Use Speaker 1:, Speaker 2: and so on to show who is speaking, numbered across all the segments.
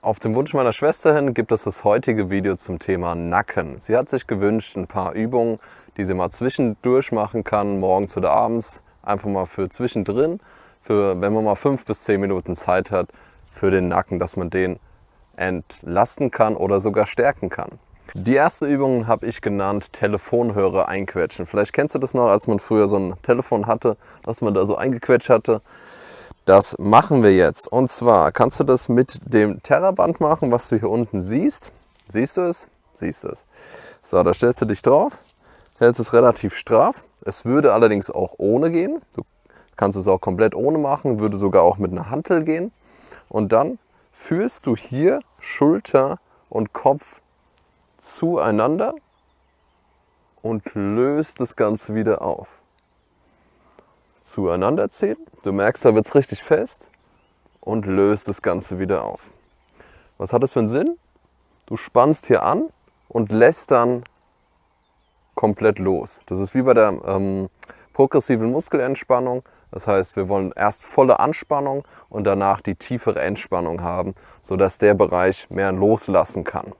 Speaker 1: Auf dem Wunsch meiner Schwester hin gibt es das heutige Video zum Thema Nacken. Sie hat sich gewünscht, ein paar Übungen, die sie mal zwischendurch machen kann, morgens oder abends, einfach mal für zwischendrin, für wenn man mal fünf bis zehn Minuten Zeit hat, für den Nacken, dass man den entlasten kann oder sogar stärken kann. Die erste Übung habe ich genannt Telefonhörer einquetschen. Vielleicht kennst du das noch, als man früher so ein Telefon hatte, dass man da so eingequetscht hatte. Das machen wir jetzt. Und zwar kannst du das mit dem Terraband machen, was du hier unten siehst. Siehst du es? Siehst du es. So, da stellst du dich drauf, hältst es relativ straff. Es würde allerdings auch ohne gehen. Du kannst es auch komplett ohne machen, würde sogar auch mit einer Hantel gehen. Und dann führst du hier Schulter und Kopf zueinander und löst das Ganze wieder auf. Zueinander ziehen, du merkst, da wird es richtig fest und löst das Ganze wieder auf. Was hat das für einen Sinn? Du spannst hier an und lässt dann komplett los. Das ist wie bei der ähm, progressiven Muskelentspannung. Das heißt, wir wollen erst volle Anspannung und danach die tiefere Entspannung haben, sodass der Bereich mehr loslassen kann.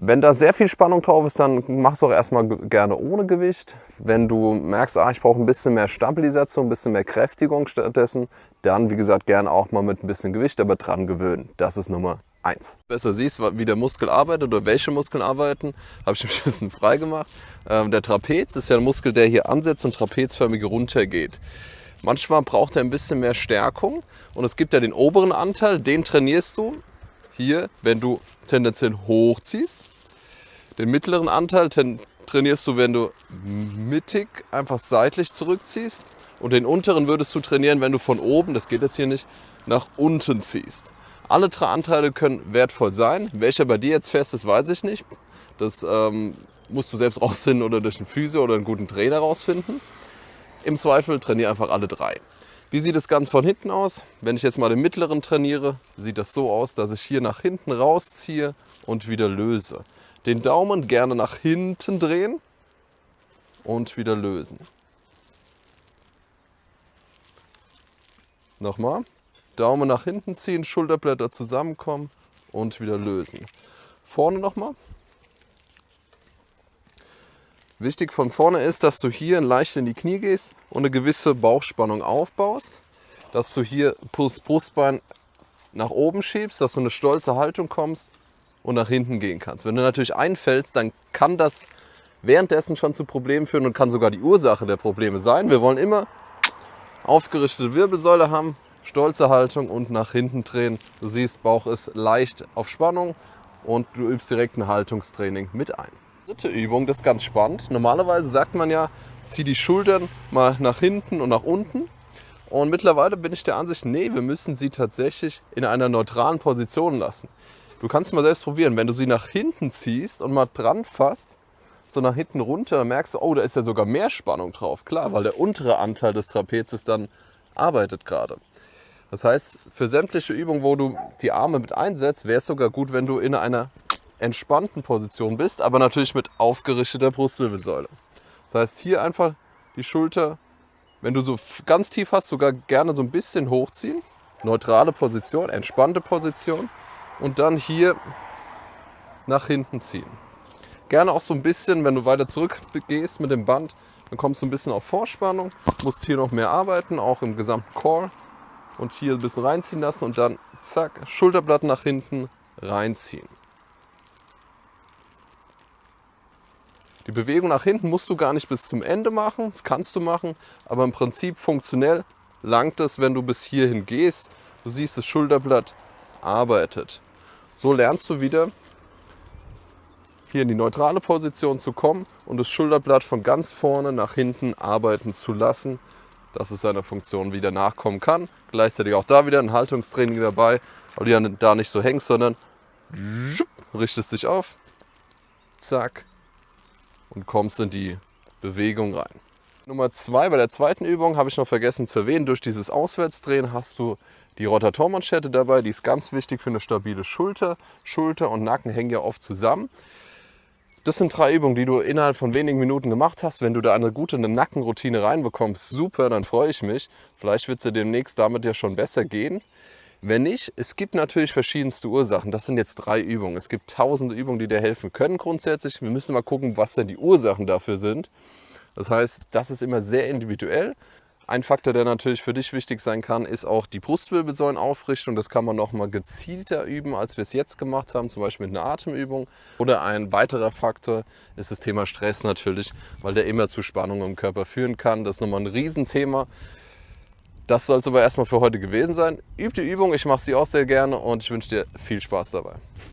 Speaker 1: Wenn da sehr viel Spannung drauf ist, dann machst du auch erstmal gerne ohne Gewicht. Wenn du merkst, ah, ich brauche ein bisschen mehr Stabilisation, ein bisschen mehr Kräftigung stattdessen, dann wie gesagt gerne auch mal mit ein bisschen Gewicht, aber dran gewöhnen. Das ist Nummer eins. Besser siehst, wie der Muskel arbeitet oder welche Muskeln arbeiten, habe ich ein bisschen frei gemacht. Ähm, der Trapez ist ja ein Muskel, der hier ansetzt und trapezförmig runtergeht. Manchmal braucht er ein bisschen mehr Stärkung und es gibt ja den oberen Anteil, den trainierst du hier, wenn du tendenziell hochziehst. Den mittleren Anteil trainierst du, wenn du mittig einfach seitlich zurückziehst. Und den unteren würdest du trainieren, wenn du von oben, das geht jetzt hier nicht, nach unten ziehst. Alle drei Anteile können wertvoll sein. Welcher bei dir jetzt fest ist, weiß ich nicht. Das ähm, musst du selbst rausfinden oder durch einen Physio oder einen guten Trainer rausfinden. Im Zweifel trainiere einfach alle drei. Wie sieht das Ganze von hinten aus? Wenn ich jetzt mal den mittleren trainiere, sieht das so aus, dass ich hier nach hinten rausziehe und wieder löse. Den Daumen gerne nach hinten drehen und wieder lösen. Nochmal. Daumen nach hinten ziehen, Schulterblätter zusammenkommen und wieder lösen. Vorne nochmal. Wichtig von vorne ist, dass du hier leicht in die Knie gehst und eine gewisse Bauchspannung aufbaust. Dass du hier Brustbein nach oben schiebst, dass du eine stolze Haltung kommst und nach hinten gehen kannst. Wenn du natürlich einfällst, dann kann das währenddessen schon zu Problemen führen und kann sogar die Ursache der Probleme sein. Wir wollen immer aufgerichtete Wirbelsäule haben, stolze Haltung und nach hinten drehen. Du siehst, Bauch ist leicht auf Spannung und du übst direkt ein Haltungstraining mit ein dritte Übung, das ist ganz spannend. Normalerweise sagt man ja, zieh die Schultern mal nach hinten und nach unten. Und mittlerweile bin ich der Ansicht, nee, wir müssen sie tatsächlich in einer neutralen Position lassen. Du kannst mal selbst probieren, wenn du sie nach hinten ziehst und mal dran fasst, so nach hinten runter, dann merkst du, oh, da ist ja sogar mehr Spannung drauf. Klar, weil der untere Anteil des Trapezes dann arbeitet gerade. Das heißt, für sämtliche Übungen, wo du die Arme mit einsetzt, wäre es sogar gut, wenn du in einer entspannten Position bist, aber natürlich mit aufgerichteter Brustwirbelsäule. Das heißt, hier einfach die Schulter, wenn du so ganz tief hast, sogar gerne so ein bisschen hochziehen. Neutrale Position, entspannte Position. Und dann hier nach hinten ziehen. Gerne auch so ein bisschen, wenn du weiter zurück gehst mit dem Band, dann kommst du ein bisschen auf Vorspannung, musst hier noch mehr arbeiten, auch im gesamten Core. Und hier ein bisschen reinziehen lassen und dann zack, Schulterblatt nach hinten reinziehen. Die Bewegung nach hinten musst du gar nicht bis zum Ende machen, das kannst du machen, aber im Prinzip funktionell langt es, wenn du bis hierhin gehst. Du siehst, das Schulterblatt arbeitet. So lernst du wieder hier in die neutrale Position zu kommen und das Schulterblatt von ganz vorne nach hinten arbeiten zu lassen, dass es seiner Funktion wieder nachkommen kann. Gleichzeitig auch da wieder ein Haltungstraining dabei, weil du ja da nicht so hängst, sondern richtest dich auf, zack, und kommst in die Bewegung rein. Nummer zwei, bei der zweiten Übung habe ich noch vergessen zu erwähnen, durch dieses Auswärtsdrehen hast du die Rotatormanschette dabei, die ist ganz wichtig für eine stabile Schulter. Schulter und Nacken hängen ja oft zusammen. Das sind drei Übungen, die du innerhalb von wenigen Minuten gemacht hast. Wenn du da eine gute Nackenroutine reinbekommst, super, dann freue ich mich. Vielleicht wird es dir demnächst damit ja schon besser gehen. Wenn nicht, es gibt natürlich verschiedenste Ursachen. Das sind jetzt drei Übungen. Es gibt tausende Übungen, die dir helfen können grundsätzlich. Wir müssen mal gucken, was denn die Ursachen dafür sind. Das heißt, das ist immer sehr individuell. Ein Faktor, der natürlich für dich wichtig sein kann, ist auch die Brustwirbelsäulenaufrichtung. Das kann man noch mal gezielter üben, als wir es jetzt gemacht haben, zum Beispiel mit einer Atemübung. Oder ein weiterer Faktor ist das Thema Stress natürlich, weil der immer zu Spannungen im Körper führen kann. Das ist nochmal ein Riesenthema. Das soll es aber erstmal für heute gewesen sein. Üb die Übung, ich mache sie auch sehr gerne und ich wünsche dir viel Spaß dabei.